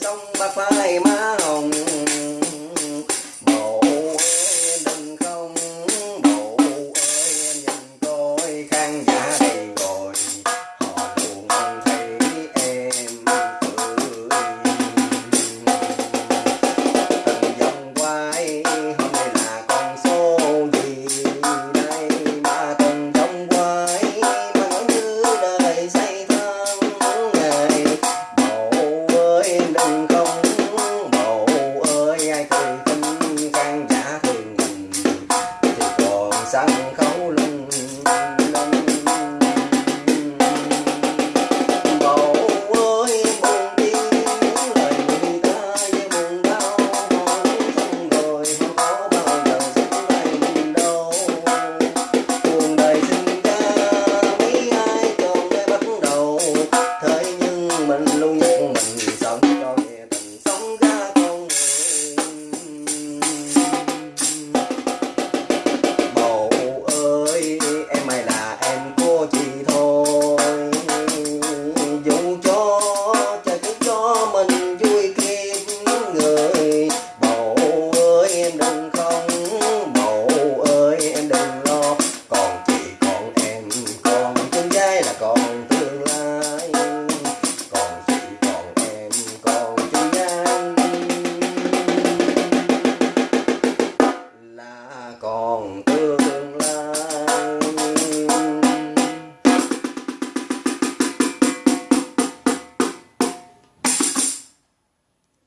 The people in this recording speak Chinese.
sông ba phai má hồng. 三高个红灯啦